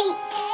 beats.